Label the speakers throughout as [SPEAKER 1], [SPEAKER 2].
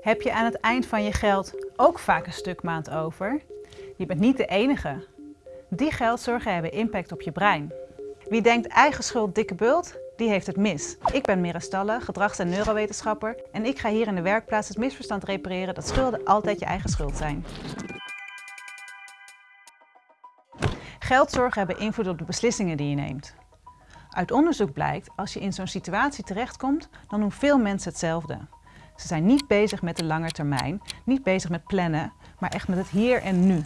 [SPEAKER 1] Heb je aan het eind van je geld ook vaak een stuk maand over? Je bent niet de enige. Die geldzorgen hebben impact op je brein. Wie denkt eigen schuld dikke bult, die heeft het mis. Ik ben Mira Stalle, gedrags- en neurowetenschapper en ik ga hier in de werkplaats het misverstand repareren dat schulden altijd je eigen schuld zijn. Geldzorgen hebben invloed op de beslissingen die je neemt. Uit onderzoek blijkt, als je in zo'n situatie terechtkomt, dan doen veel mensen hetzelfde. Ze zijn niet bezig met de lange termijn, niet bezig met plannen, maar echt met het hier en nu.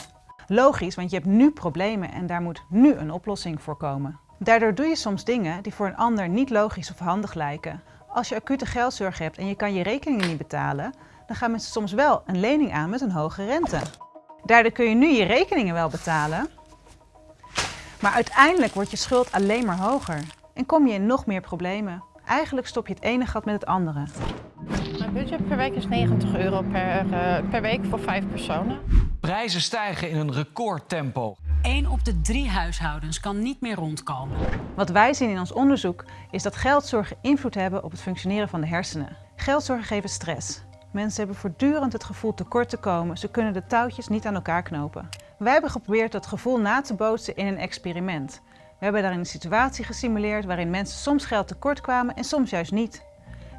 [SPEAKER 1] Logisch, want je hebt nu problemen en daar moet nu een oplossing voor komen. Daardoor doe je soms dingen die voor een ander niet logisch of handig lijken. Als je acute geldzorg hebt en je kan je rekeningen niet betalen, dan gaan mensen soms wel een lening aan met een hoge rente. Daardoor kun je nu je rekeningen wel betalen, maar uiteindelijk wordt je schuld alleen maar hoger en kom je in nog meer problemen. Eigenlijk stop je het ene gat met het andere.
[SPEAKER 2] Mijn budget per week is 90 euro per, uh, per week voor vijf personen.
[SPEAKER 3] Prijzen stijgen in een recordtempo.
[SPEAKER 4] 1 op de drie huishoudens kan niet meer rondkomen.
[SPEAKER 1] Wat wij zien in ons onderzoek is dat geldzorgen invloed hebben op het functioneren van de hersenen. Geldzorgen geven stress. Mensen hebben voortdurend het gevoel tekort te komen. Ze kunnen de touwtjes niet aan elkaar knopen. Wij hebben geprobeerd dat gevoel na te bootsen in een experiment. We hebben daarin een situatie gesimuleerd waarin mensen soms geld tekort kwamen en soms juist niet.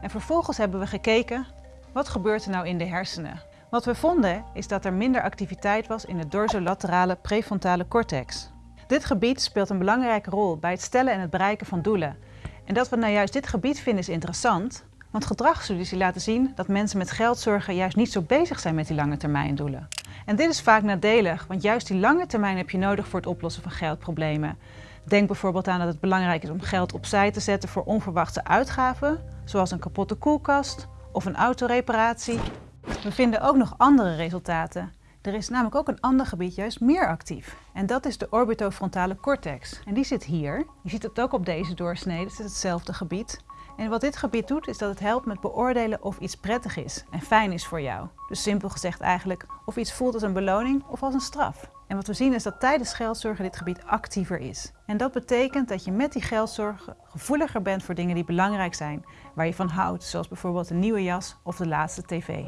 [SPEAKER 1] En vervolgens hebben we gekeken, wat gebeurt er nou in de hersenen? Wat we vonden is dat er minder activiteit was in de dorsolaterale prefrontale cortex. Dit gebied speelt een belangrijke rol bij het stellen en het bereiken van doelen. En dat we nou juist dit gebied vinden is interessant, want gedragsstudies laten zien dat mensen met geldzorgen juist niet zo bezig zijn met die lange termijn doelen. En dit is vaak nadelig, want juist die lange termijn heb je nodig voor het oplossen van geldproblemen. Denk bijvoorbeeld aan dat het belangrijk is om geld opzij te zetten voor onverwachte uitgaven, zoals een kapotte koelkast of een autoreparatie. We vinden ook nog andere resultaten. Er is namelijk ook een ander gebied juist meer actief. En dat is de orbitofrontale cortex. En die zit hier. Je ziet het ook op deze doorsnede, het is hetzelfde gebied. En wat dit gebied doet, is dat het helpt met beoordelen of iets prettig is en fijn is voor jou. Dus simpel gezegd eigenlijk of iets voelt als een beloning of als een straf. En wat we zien is dat tijdens geldzorgen dit gebied actiever is. En dat betekent dat je met die geldzorgen gevoeliger bent voor dingen die belangrijk zijn, waar je van houdt, zoals bijvoorbeeld een nieuwe jas of de laatste tv.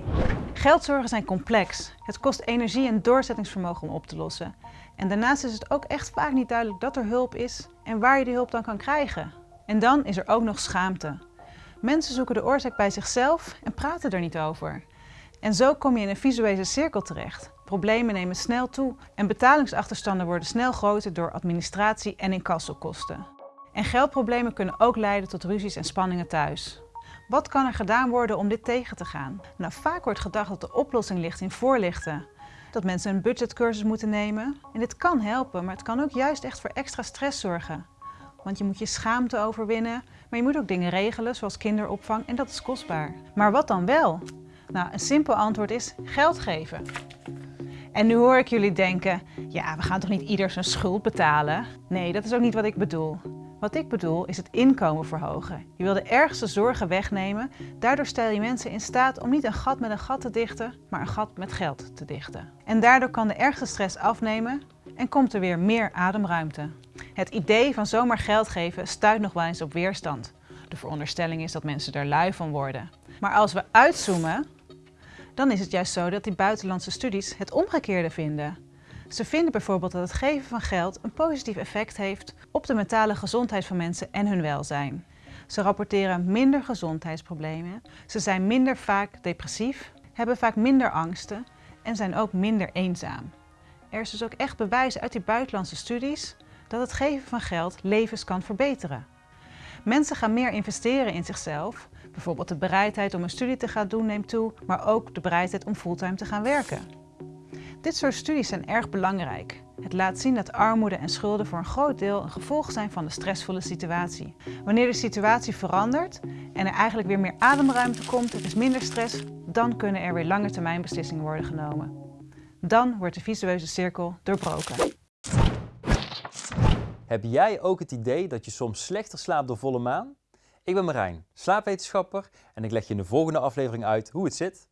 [SPEAKER 1] Geldzorgen zijn complex. Het kost energie en doorzettingsvermogen om op te lossen. En daarnaast is het ook echt vaak niet duidelijk dat er hulp is en waar je die hulp dan kan krijgen. En dan is er ook nog schaamte. Mensen zoeken de oorzaak bij zichzelf en praten er niet over. En zo kom je in een visuele cirkel terecht. Problemen nemen snel toe en betalingsachterstanden worden snel groter door administratie en incassokosten. En geldproblemen kunnen ook leiden tot ruzies en spanningen thuis. Wat kan er gedaan worden om dit tegen te gaan? Nou, vaak wordt gedacht dat de oplossing ligt in voorlichten. Dat mensen een budgetcursus moeten nemen. En dit kan helpen, maar het kan ook juist echt voor extra stress zorgen. Want je moet je schaamte overwinnen, maar je moet ook dingen regelen zoals kinderopvang en dat is kostbaar. Maar wat dan wel? Nou, een simpel antwoord is geld geven. En nu hoor ik jullie denken, ja, we gaan toch niet ieder zijn schuld betalen? Nee, dat is ook niet wat ik bedoel. Wat ik bedoel is het inkomen verhogen. Je wil de ergste zorgen wegnemen. Daardoor stel je mensen in staat om niet een gat met een gat te dichten, maar een gat met geld te dichten. En daardoor kan de ergste stress afnemen en komt er weer meer ademruimte. Het idee van zomaar geld geven stuit nog wel eens op weerstand. De veronderstelling is dat mensen er lui van worden. Maar als we uitzoomen, dan is het juist zo dat die buitenlandse studies het omgekeerde vinden. Ze vinden bijvoorbeeld dat het geven van geld een positief effect heeft op de mentale gezondheid van mensen en hun welzijn. Ze rapporteren minder gezondheidsproblemen, ze zijn minder vaak depressief, hebben vaak minder angsten en zijn ook minder eenzaam. Er is dus ook echt bewijs uit die buitenlandse studies dat het geven van geld levens kan verbeteren. Mensen gaan meer investeren in zichzelf. Bijvoorbeeld de bereidheid om een studie te gaan doen neemt toe, maar ook de bereidheid om fulltime te gaan werken. Dit soort studies zijn erg belangrijk. Het laat zien dat armoede en schulden voor een groot deel een gevolg zijn van de stressvolle situatie. Wanneer de situatie verandert en er eigenlijk weer meer ademruimte komt, er is minder stress, dan kunnen er weer lange termijn beslissingen worden genomen. Dan wordt de visueuze cirkel doorbroken.
[SPEAKER 5] Heb jij ook het idee dat je soms slechter slaapt door volle maan? Ik ben Marijn, slaapwetenschapper en ik leg je in de volgende aflevering uit hoe het zit.